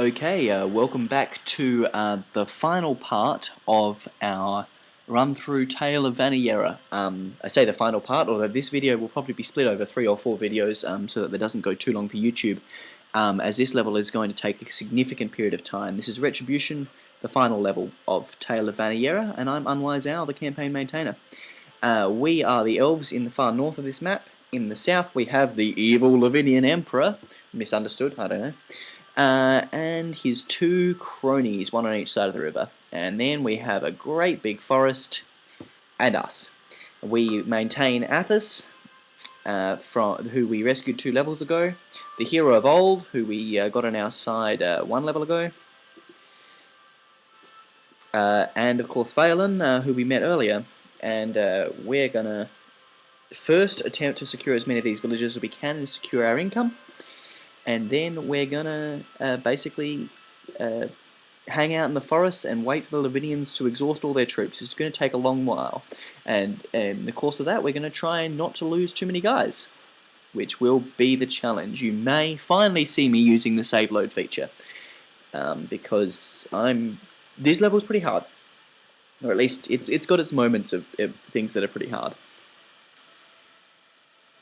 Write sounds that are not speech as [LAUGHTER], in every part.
Okay, uh, welcome back to uh, the final part of our run through Tale of Vaniera. Um, I say the final part, although this video will probably be split over three or four videos um, so that it doesn't go too long for YouTube, um, as this level is going to take a significant period of time. This is Retribution, the final level of Tale of Vaniera, and I'm Unwise Owl, the campaign maintainer. Uh, we are the elves in the far north of this map. In the south we have the evil Lavinian Emperor, misunderstood, I don't know, uh, and his two cronies, one on each side of the river. And then we have a great big forest, and us. We maintain Athos, uh, from who we rescued two levels ago, the hero of old, who we uh, got on our side uh, one level ago, uh, and of course Phelan, uh, who we met earlier. And we're gonna first attempt to secure as many of these villages as we can and secure our income, and then we're gonna basically hang out in the forest and wait for the Lavinians to exhaust all their troops. It's going to take a long while. And, and in the course of that, we're going to try not to lose too many guys, which will be the challenge. You may finally see me using the save load feature, um, because I'm this level is pretty hard. Or at least it's it's got its moments of, of things that are pretty hard.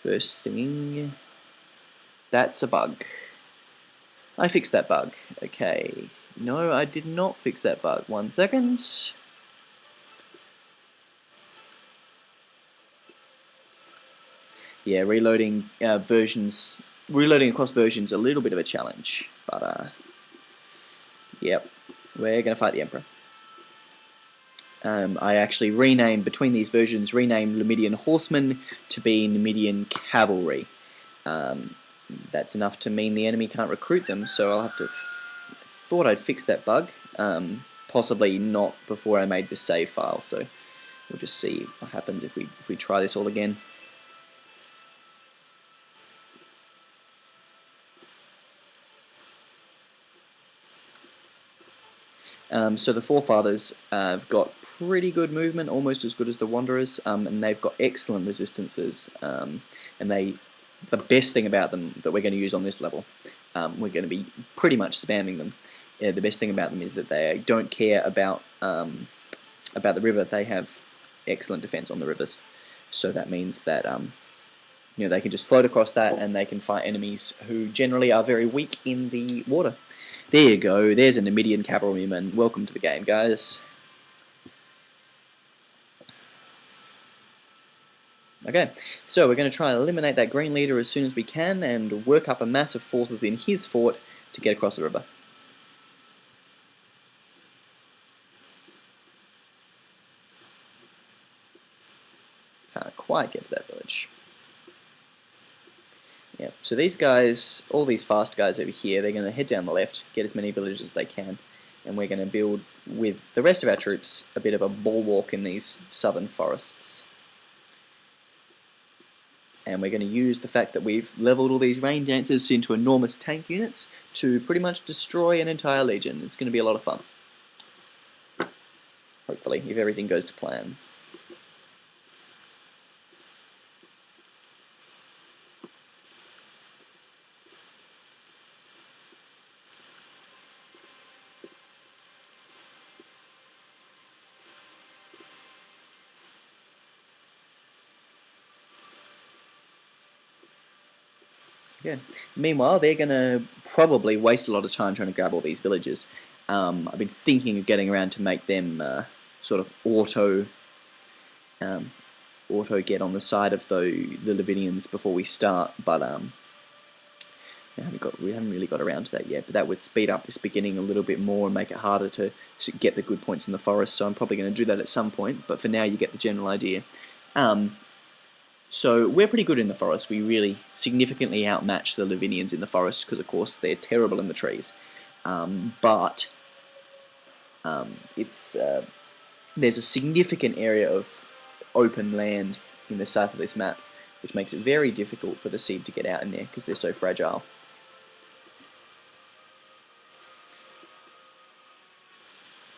First thing, that's a bug. I fixed that bug. Okay, no, I did not fix that bug. One second. Yeah, reloading uh, versions, reloading across versions a little bit of a challenge, but uh, yep, we're gonna fight the Emperor. Um, I actually renamed between these versions, renamed Numidian Horsemen to be Numidian Cavalry. Um, that's enough to mean the enemy can't recruit them, so I'll have to thought I'd fix that bug, um, possibly not before I made the save file, so we'll just see what happens if we, if we try this all again. Um, so the Forefathers uh, have got pretty good movement, almost as good as the Wanderers, um, and they've got excellent resistances, um, and they the best thing about them that we're going to use on this level, um, we're going to be pretty much spamming them yeah, the best thing about them is that they don't care about um, about the river. They have excellent defense on the rivers, so that means that um, you know they can just float across that and they can fight enemies who generally are very weak in the water. There you go. There's a Numidian cavalryman. Welcome to the game, guys. Okay, so we're going to try and eliminate that green leader as soon as we can and work up a mass of forces in his fort to get across the river. Can't quite get to that village. Yeah, so these guys, all these fast guys over here, they're going to head down the left, get as many villages as they can, and we're going to build with the rest of our troops a bit of a bulwark in these southern forests. And we're going to use the fact that we've leveled all these rain dancers into enormous tank units to pretty much destroy an entire legion. It's going to be a lot of fun. Hopefully, if everything goes to plan. Meanwhile, they're going to probably waste a lot of time trying to grab all these villages. Um, I've been thinking of getting around to make them uh, sort of auto um, auto get on the side of the the Lavinians before we start, but um, we haven't got we haven't really got around to that yet. But that would speed up this beginning a little bit more and make it harder to, to get the good points in the forest. So I'm probably going to do that at some point. But for now, you get the general idea. Um, so we're pretty good in the forest. We really significantly outmatch the Lavinians in the forest because, of course, they're terrible in the trees. Um, but um, it's uh, there's a significant area of open land in the south of this map, which makes it very difficult for the seed to get out in there because they're so fragile.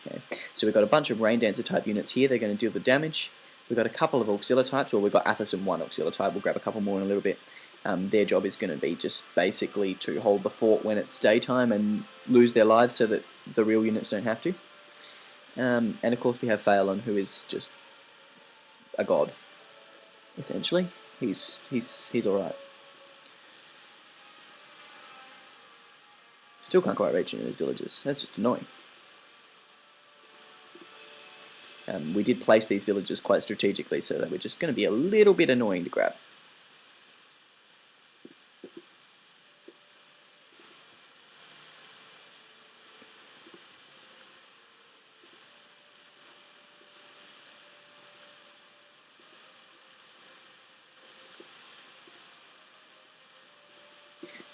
Okay, so we've got a bunch of rain dancer type units here. They're going to deal the damage. We've got a couple of auxiliar types, or we've got Athos and one auxiliar type. We'll grab a couple more in a little bit. Um, their job is going to be just basically to hold the fort when it's daytime and lose their lives so that the real units don't have to. Um, and of course we have Phelan, who is just a god, essentially. He's he's he's all right. Still can't quite reach any of these villages. That's just annoying. Um, we did place these villages quite strategically, so that we're just going to be a little bit annoying to grab.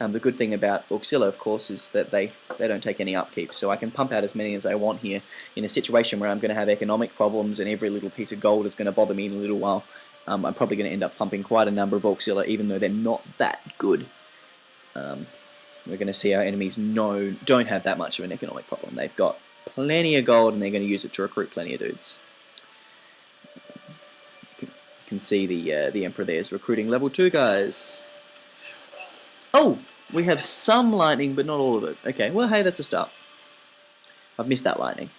Um, the good thing about Auxilla, of course, is that they, they don't take any upkeep, so I can pump out as many as I want here in a situation where I'm going to have economic problems and every little piece of gold is going to bother me in a little while. Um, I'm probably going to end up pumping quite a number of Auxilla, even though they're not that good. Um, we're going to see our enemies know, don't have that much of an economic problem. They've got plenty of gold and they're going to use it to recruit plenty of dudes. You can see the, uh, the Emperor there is recruiting level 2 guys. Oh, we have some lightning, but not all of it. Okay, well, hey, that's a start. I've missed that lightning.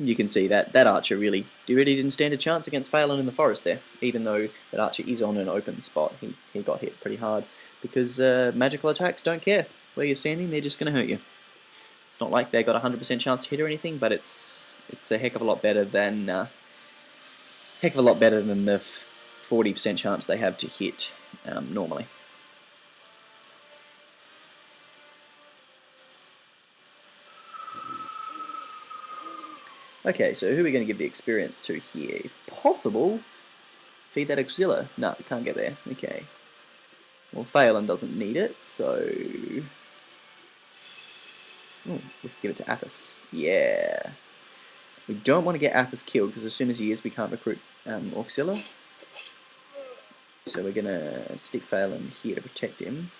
You can see that that archer really, really didn't stand a chance against Phelan in the forest there, even though that archer is on an open spot. He, he got hit pretty hard because uh, magical attacks don't care where you're standing, they're just going to hurt you. It's not like they got a 100% chance to hit or anything, but it's it's a heck of a lot better than uh, heck of a lot better than the 40% chance they have to hit um, normally. Okay, so who are we going to give the experience to here? If possible, feed that Auxilla. No, can't get there. Okay. Well, Phelan doesn't need it, so... Ooh, we can give it to Athos. Yeah. We don't want to get Athos killed, because as soon as he is, we can't recruit um, Auxilla. So we're going to stick Phelan here to protect him.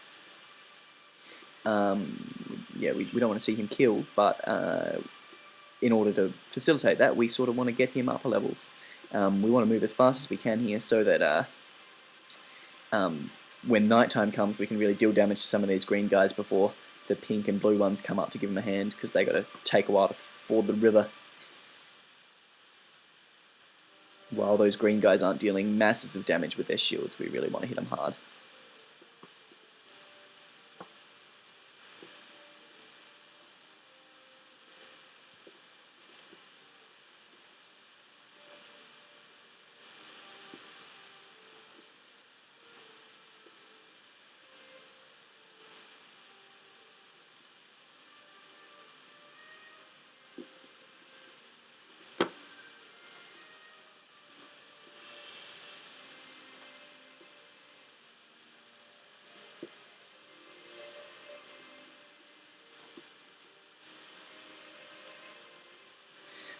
Um, yeah, we, we don't want to see him killed, but uh, in order to facilitate that, we sort of want to get him upper levels. Um, we want to move as fast as we can here so that uh, um, when nighttime comes, we can really deal damage to some of these green guys before the pink and blue ones come up to give them a hand, because they got to take a while to ford the river. While those green guys aren't dealing masses of damage with their shields, we really want to hit them hard.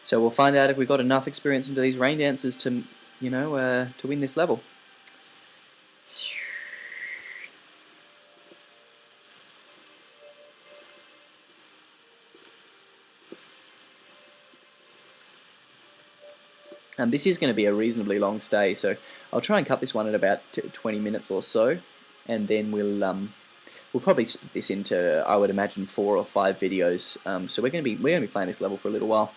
So we'll find out if we've got enough experience into these rain dances to, you know, uh, to win this level. And this is going to be a reasonably long stay, so I'll try and cut this one at about 20 minutes or so, and then we'll um, we'll probably split this into, I would imagine, four or five videos. Um, so we're going to be we're going to be playing this level for a little while.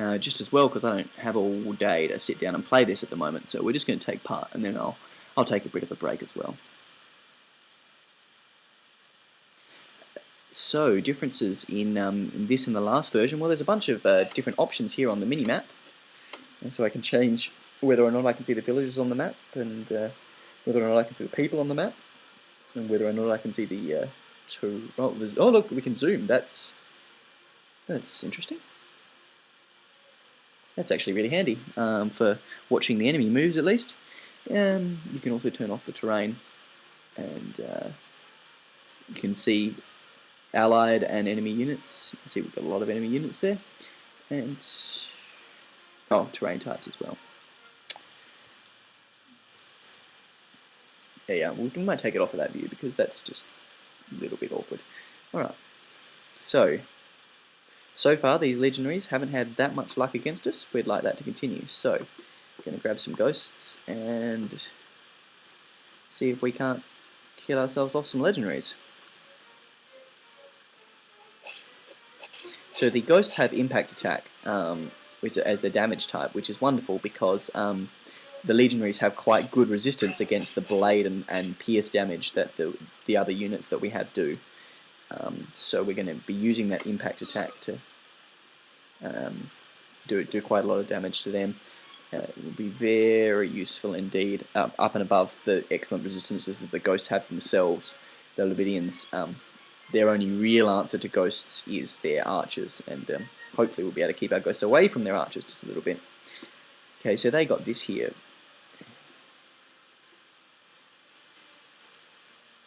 Uh, just as well because I don't have all day to sit down and play this at the moment. So we're just going to take part, and then I'll I'll take a bit of a break as well. So differences in, um, in this and the last version. Well, there's a bunch of uh, different options here on the mini map, and so I can change whether or not I can see the villages on the map, and uh, whether or not I can see the people on the map, and whether or not I can see the uh, two. Oh, oh look, we can zoom. That's that's interesting. That's actually really handy um, for watching the enemy moves at least. Um, you can also turn off the terrain and uh, you can see allied and enemy units. You can see we've got a lot of enemy units there. And, oh, terrain types as well. Yeah, yeah, we might take it off of that view because that's just a little bit awkward. Alright, so so far these legionaries haven't had that much luck against us. We'd like that to continue. So, going to grab some ghosts and see if we can't kill ourselves off some legionaries. So the ghosts have impact attack um, as their damage type, which is wonderful because um, the legionaries have quite good resistance against the blade and, and pierce damage that the, the other units that we have do. Um, so we're going to be using that impact attack to um, do, do quite a lot of damage to them. Uh, it will be very useful indeed, up, and above the excellent resistances that the ghosts have themselves. The Lavinians, um, their only real answer to ghosts is their archers, and um, hopefully we'll be able to keep our ghosts away from their archers just a little bit. Okay, so they got this here.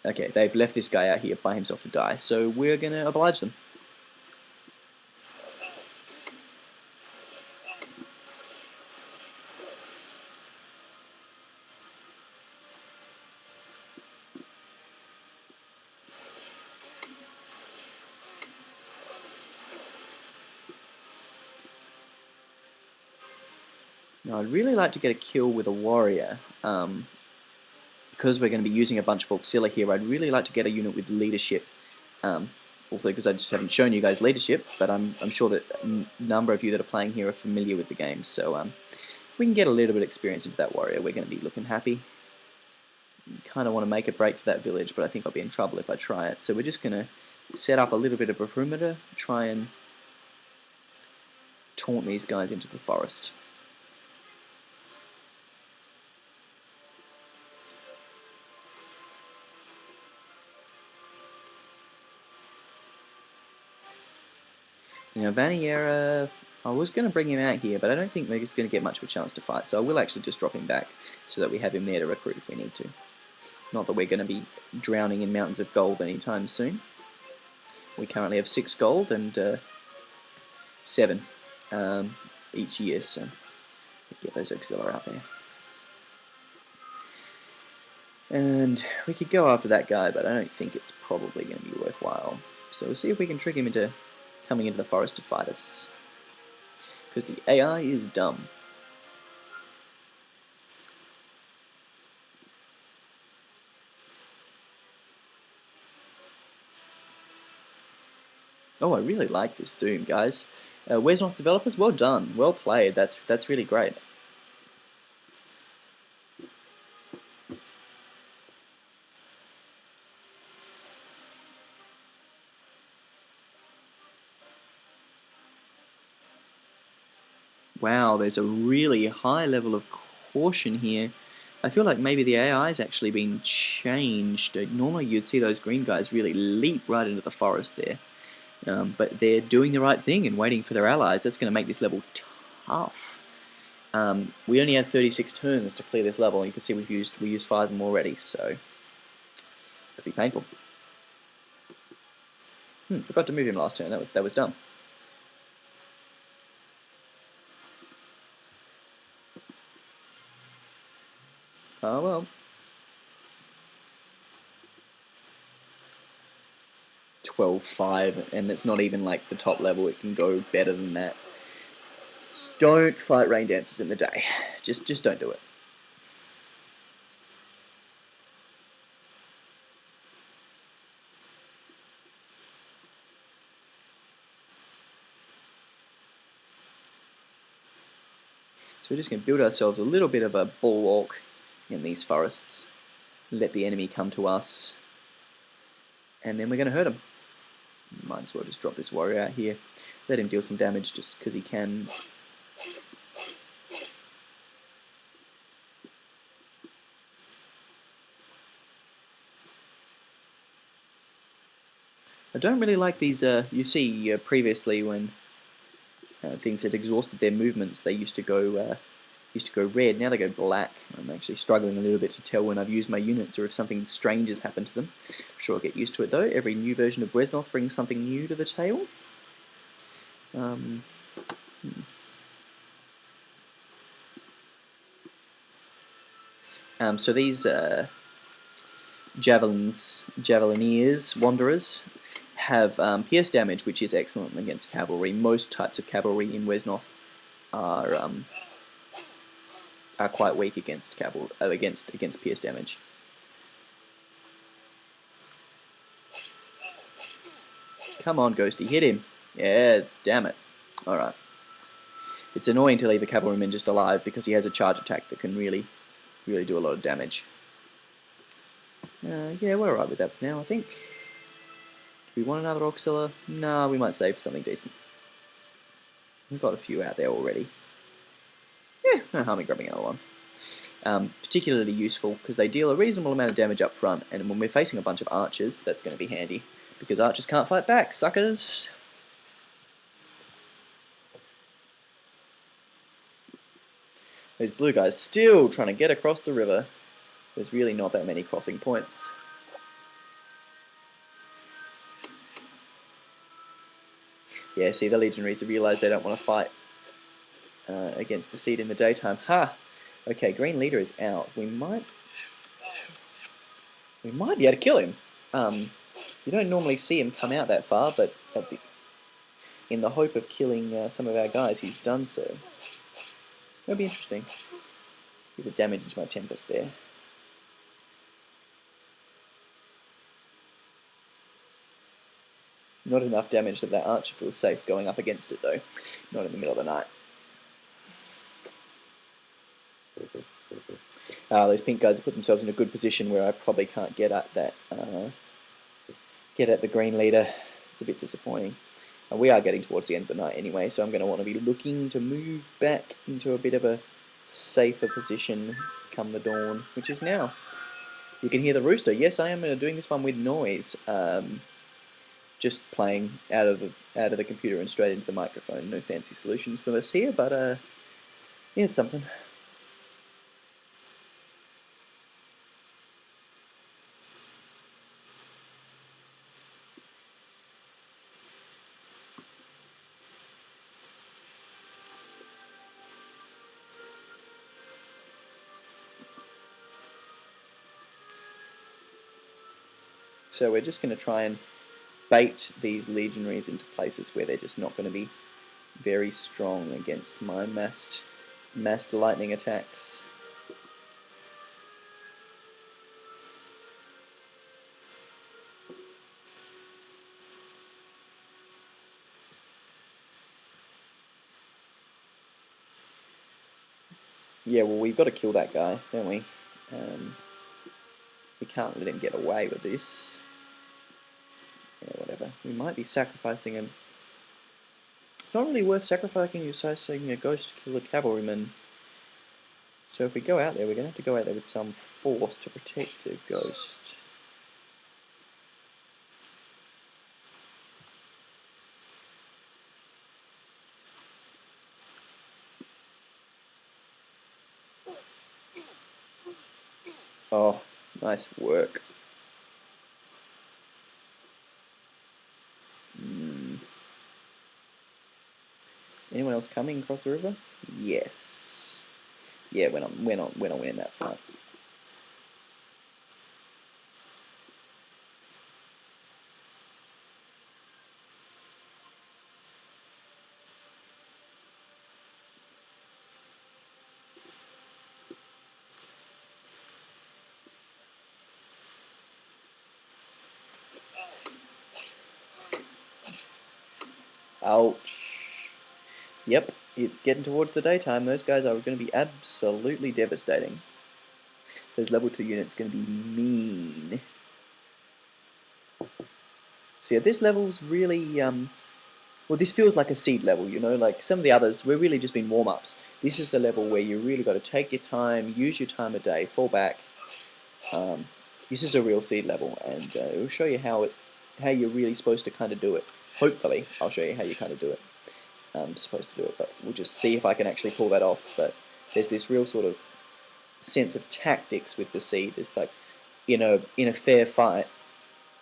Okay, they've left this guy out here by himself to die, so we're going to oblige them. Really like to get a kill with a warrior. Um, because we're going to be using a bunch of auxilia here, I'd really like to get a unit with leadership. Um, also because I just haven't shown you guys leadership, but I'm, I'm sure that a number of you that are playing here are familiar with the game. So um, we can get a little bit of experience into that warrior. We're going to be looking happy. Kind of want to make a break for that village, but I think I'll be in trouble if I try it. So we're just going to set up a little bit of a perimeter, try and taunt these guys into the forest. Now Vaniera, I was going to bring him out here, but I don't think he's going to get much of a chance to fight, so I will actually just drop him back so that we have him there to recruit if we need to. Not that we're going to be drowning in mountains of gold anytime soon. We currently have six gold and uh, seven um, each year, so get those auxiliary out there. And we could go after that guy, but I don't think it's probably going to be worthwhile. So we'll see if we can trick him into coming into the forest to fight us. Because the AI is dumb. Oh, I really like this Zoom, guys. Uh, Wesnoth developers? Well done. Well played. That's that's really great. Wow, there's a really high level of caution here. I feel like maybe the AI has actually been changed. Normally you'd see those green guys really leap right into the forest there. Um, but they're doing the right thing and waiting for their allies. That's going to make this level tough. Um, we only had 36 turns to clear this level. You can see we've used we used five of them already, so it'll be painful. Hmm, forgot to move him last turn. That was that was dumb. Oh well. 12-5, and it's not even like the top level, it can go better than that. Don't fight rain dancers in the day. Just just don't do it. So we're just going to build ourselves a little bit of a bulwark in these forests. Let the enemy come to us. And then we're going to hurt him. Might as well just drop this warrior out here. Let him deal some damage just because he can. I don't really like these, uh, you see uh, previously when uh, things had exhausted their movements, they used to go uh, used to go red, now they go black. I'm actually struggling a little bit to tell when I've used my units or if something strange has happened to them. I'm sure I'll get used to it though. Every new version of Wesnoth brings something new to the table. Um, hmm. um, so these uh, javelins, javelineers, wanderers, have um, pierce damage, which is excellent against cavalry. Most types of cavalry in Wesnoth are um, are quite weak against cavalry uh, against against pierce damage. Come on, Ghosty, hit him. Yeah, damn it. Alright. It's annoying to leave a cavalryman just alive because he has a charge attack that can really, really do a lot of damage. Uh, yeah, we're alright with that for now, I think. Do we want another Auxilla? Nah, we might save for something decent. We've got a few out there already. Yeah, no harm in grabbing another one. Um, particularly useful because they deal a reasonable amount of damage up front, and when we're facing a bunch of archers, that's going to be handy. Because archers can't fight back, suckers! Those blue guys still trying to get across the river. There's really not that many crossing points. Yeah, see, the legionaries have realised they don't want to fight uh, against the seed in the daytime. Ha! Okay, green leader is out. We might... We might be able to kill him. Um, you don't normally see him come out that far, but the, in the hope of killing uh, some of our guys, he's done so. That'll be interesting. Bit of damage into my Tempest there. Not enough damage that that archer feels safe going up against it though. Not in the middle of the night. Uh, those pink guys have put themselves in a good position where I probably can't get at that, uh, get at the green leader. It's a bit disappointing. And we are getting towards the end of the night anyway, so I'm going to want to be looking to move back into a bit of a safer position come the dawn, which is now. You can hear the rooster. Yes, I am uh, doing this one with noise. Um, just playing out of the out of the computer and straight into the microphone. No fancy solutions for us here, but uh, yeah, something. So we're just going to try and bait these legionaries into places where they're just not going to be very strong against my massed, massed lightning attacks. Yeah, well, we've got to kill that guy, don't we? Um, we can't let him get away with this. Yeah, whatever. We might be sacrificing him. It's not really worth sacrificing sacrificing a ghost to kill a cavalryman. So if we go out there, we're going to have to go out there with some force to protect a ghost. Oh, Nice work. Mm. Anyone else coming across the river? Yes. Yeah, we're not, we're not, we're not winning that fight. Ouch. Yep, it's getting towards the daytime. Those guys are going to be absolutely devastating. Those level 2 units are going to be mean. So yeah, this level's really, um, well this feels like a seed level, you know, like some of the others, we're really just been warm-ups. This is a level where you really got to take your time, use your time a day, fall back. Um, this is a real seed level, and uh, it will show you how it, how you're really supposed to kind of do it hopefully I'll show you how you kind of do it. I'm supposed to do it, but we'll just see if I can actually pull that off. But there's this real sort of sense of tactics with the seed. It's like in a in a fair fight,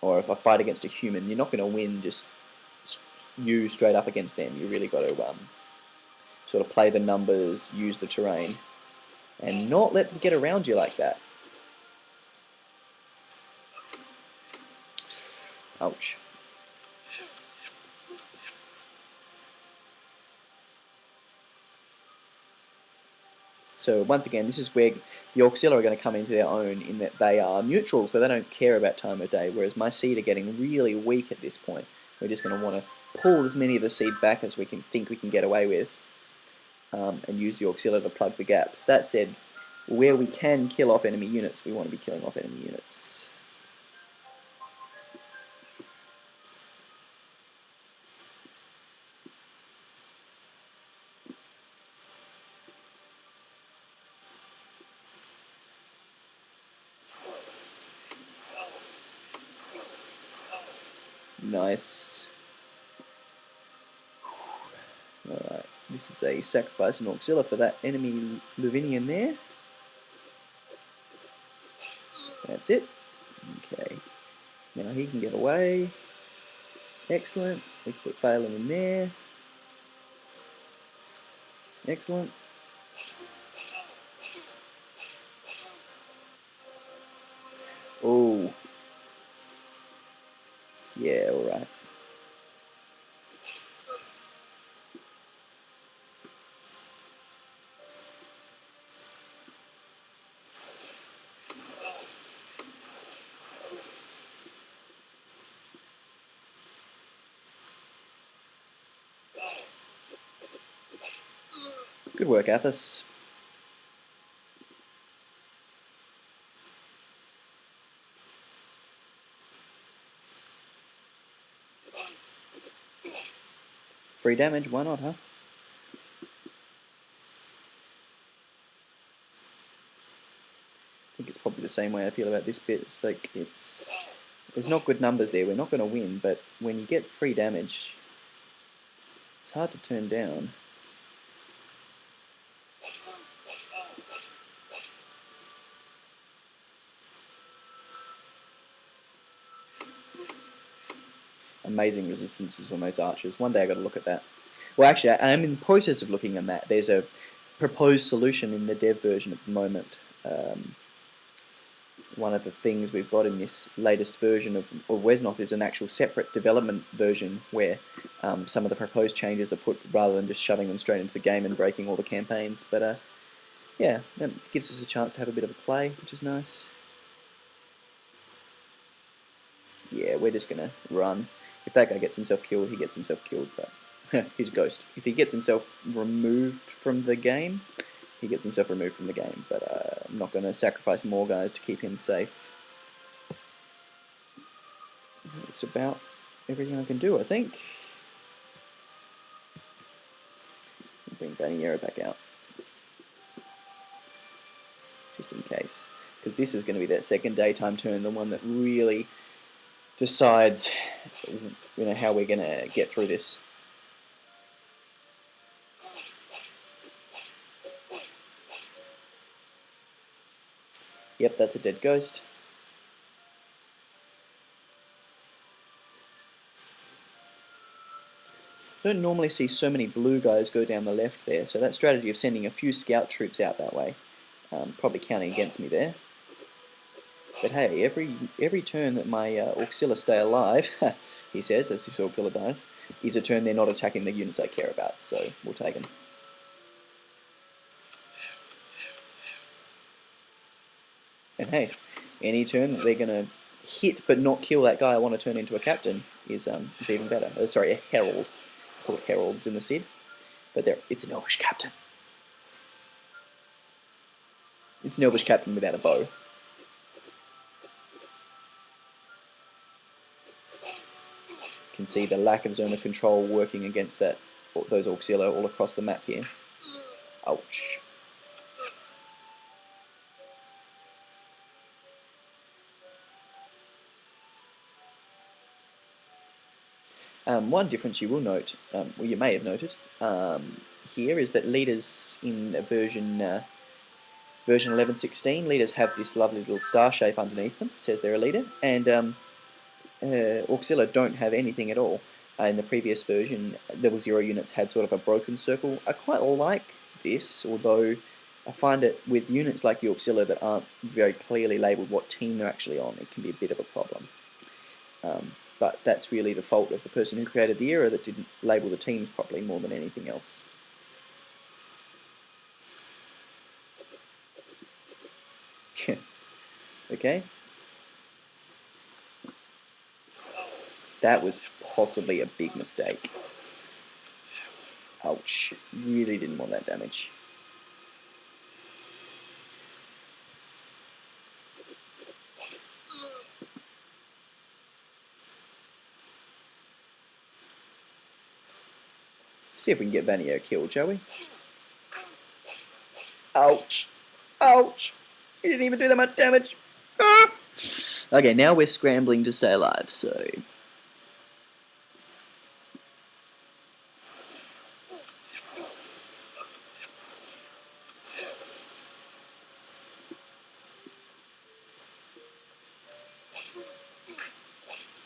or if I fight against a human, you're not going to win just you straight up against them. You really got to um, sort of play the numbers, use the terrain, and not let them get around you like that. Ouch. So once again, this is where the Auxilia are going to come into their own in that they are neutral, so they don't care about time of day, whereas my seed are getting really weak at this point. We're just going to want to pull as many of the seed back as we can think we can get away with um, and use the Auxilia to plug the gaps. That said, where we can kill off enemy units, we want to be killing off enemy units. Nice. Alright, sacrifice an Auxilia for that enemy Lavinian there. That's it. Okay. Now he can get away. Excellent. We put Phelan in there. Excellent. Oh, yeah, alright. Good work, Athos. Free damage, why not, huh? I think it's probably the same way I feel about this bit. It's like, it's... There's not good numbers there, we're not going to win, but when you get free damage, it's hard to turn down. Amazing resistances on those archers. One day i got to look at that. Well, actually, I am in the process of looking at that. There's a proposed solution in the dev version at the moment. Um, one of the things we've got in this latest version of, of Wesnoth is an actual separate development version where um, some of the proposed changes are put rather than just shoving them straight into the game and breaking all the campaigns. But uh, yeah, that gives us a chance to have a bit of a play, which is nice. Yeah, we're just going to run. If that guy gets himself killed, he gets himself killed, but [LAUGHS] he's a ghost. If he gets himself removed from the game, he gets himself removed from the game, but uh, I'm not going to sacrifice more guys to keep him safe. It's about everything I can do, I think. Bring Vaniera back out. Just in case. Because this is going to be that second daytime turn, the one that really decides you know how we're going to get through this. Yep, that's a dead ghost. don't normally see so many blue guys go down the left there, so that strategy of sending a few scout troops out that way, um, probably counting against me there. But hey, every every turn that my uh, Auxilia stay alive, [LAUGHS] he says, as his Auxilia dies, is a turn they're not attacking the units I care about, so we'll take them. And hey, any turn that they're going to hit but not kill that guy I want to turn into a captain is um is even better. Uh, sorry, a herald. Call it heralds in the SID. But there, it's an elvish captain. It's an elvish captain without a bow. Can see the lack of zone of control working against that those Auxilia all across the map here. Ouch. Um, one difference you will note, um, well you may have noted, um, here is that leaders in version uh, version 11.16, leaders have this lovely little star shape underneath them, says they're a leader, and um, uh, Auxilla don't have anything at all. Uh, in the previous version, level 0 units had sort of a broken circle. I quite like this, although I find it with units like the Auxilla that aren't very clearly labelled what team they're actually on, it can be a bit of a problem. Um, but that's really the fault of the person who created the era that didn't label the teams properly more than anything else. [LAUGHS] okay. That was possibly a big mistake. Ouch. Really didn't want that damage. See if we can get Vanio killed, shall we? Ouch. Ouch. He didn't even do that much damage. Ah! Okay, now we're scrambling to stay alive, so...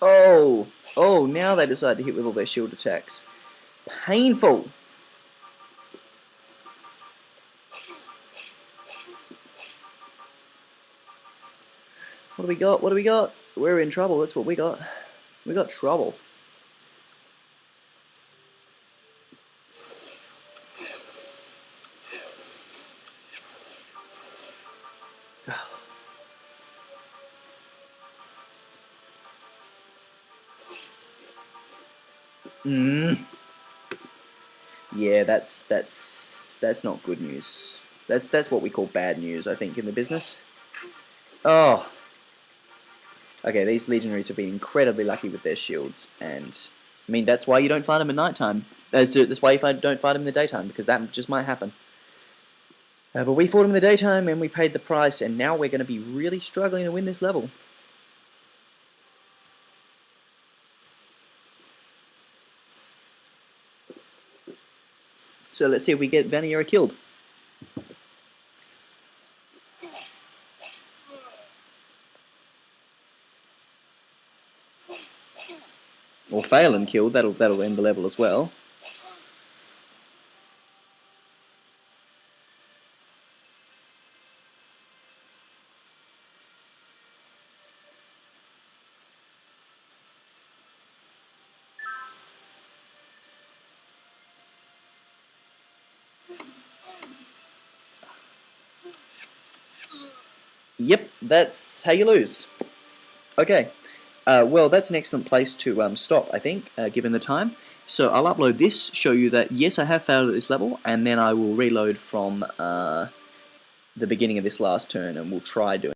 Oh! Oh, they decide to hit with all their shield attacks. Painful! What do we got? What do we got? We're in trouble. That's what we got. We got trouble. That's that's that's not good news. That's that's what we call bad news, I think, in the business. Oh. Okay, these legionaries have been incredibly lucky with their shields, and I mean that's why you don't fight them at night time. That's why you don't fight them in the daytime because that just might happen. Uh, but we fought them in the daytime and we paid the price, and now we're going to be really struggling to win this level. So let's see if we get Vaniera killed. Or Phelan killed, that'll that'll end the level as well. Yep, that's how you lose. Okay, uh, well that's an excellent place to um, stop, I think, uh, given the time. So I'll upload this, show you that yes, I have failed at this level, and then I will reload from uh, the beginning of this last turn, and we'll try doing